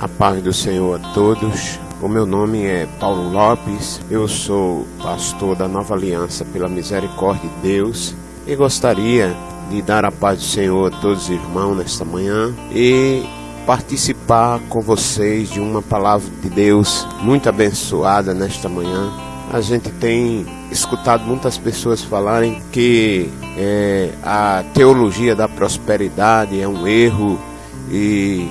A paz do Senhor a todos. O meu nome é Paulo Lopes, eu sou pastor da Nova Aliança pela Misericórdia de Deus e gostaria de dar a paz do Senhor a todos os irmãos nesta manhã e participar com vocês de uma palavra de Deus muito abençoada nesta manhã. A gente tem escutado muitas pessoas falarem que é, a teologia da prosperidade é um erro e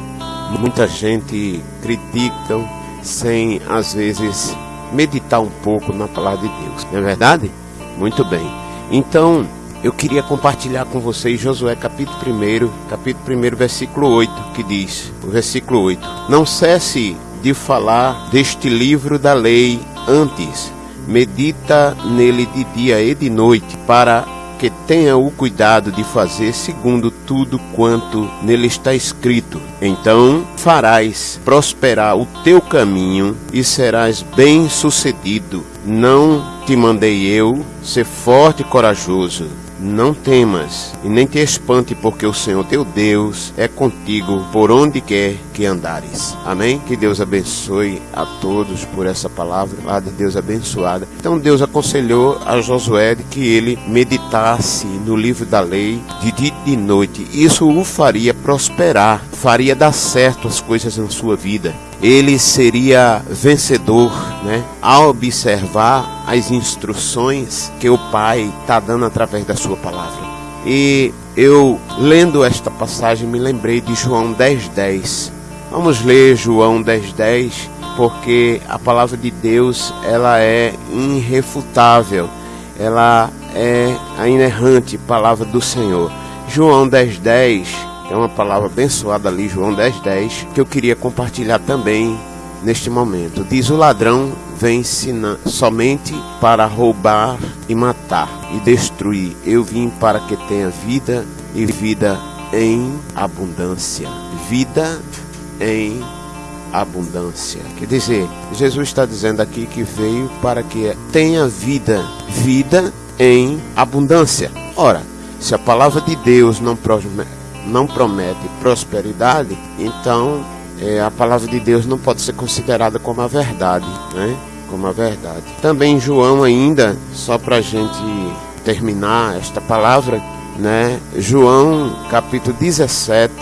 muita gente critica sem às vezes meditar um pouco na palavra de Deus. Não é verdade? Muito bem. Então, eu queria compartilhar com vocês Josué capítulo 1, capítulo 1, versículo 8, que diz, o versículo 8: Não cesse de falar deste livro da lei antes, medita nele de dia e de noite, para que tenha o cuidado de fazer segundo tudo quanto nele está escrito. Então farás prosperar o teu caminho e serás bem-sucedido. Não te mandei eu ser forte e corajoso não temas e nem te espante, porque o Senhor teu Deus é contigo por onde quer que andares. Amém? Que Deus abençoe a todos por essa palavra, lá de Deus abençoada. Então Deus aconselhou a Josué que ele meditasse no livro da lei de dia e de noite. Isso o faria prosperar, faria dar certo as coisas na sua vida ele seria vencedor, né? Ao observar as instruções que o Pai está dando através da sua palavra. E eu, lendo esta passagem, me lembrei de João 10,10. 10. Vamos ler João 10,10, 10, porque a palavra de Deus ela é irrefutável, ela é a inerrante palavra do Senhor. João 10,10 10, é uma palavra abençoada ali, João 10, 10, que eu queria compartilhar também neste momento. Diz: O ladrão vem somente para roubar e matar e destruir. Eu vim para que tenha vida e vida em abundância. Vida em abundância. Quer dizer, Jesus está dizendo aqui que veio para que tenha vida, vida em abundância. Ora, se a palavra de Deus não não promete prosperidade, então é, a palavra de Deus não pode ser considerada como a verdade, né? Como a verdade. Também João ainda, só para a gente terminar esta palavra, né? João capítulo 17,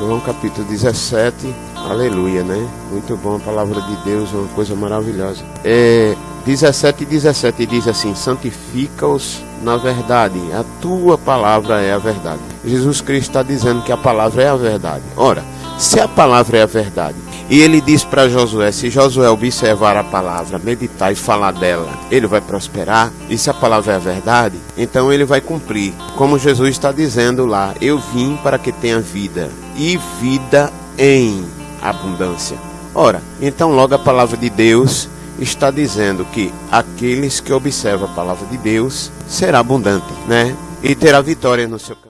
João capítulo 17, aleluia, né? Muito bom a palavra de Deus, uma coisa maravilhosa. É, 17 e 17 diz assim: santifica-os na verdade, a tua palavra é a verdade. Jesus Cristo está dizendo que a palavra é a verdade. Ora, se a palavra é a verdade, e ele diz para Josué: se Josué observar a palavra, meditar e falar dela, ele vai prosperar. E se a palavra é a verdade, então ele vai cumprir. Como Jesus está dizendo lá: eu vim para que tenha vida, e vida em abundância. Ora, então logo a palavra de Deus está dizendo que aqueles que observam a palavra de Deus será abundante, né? E terá vitória no seu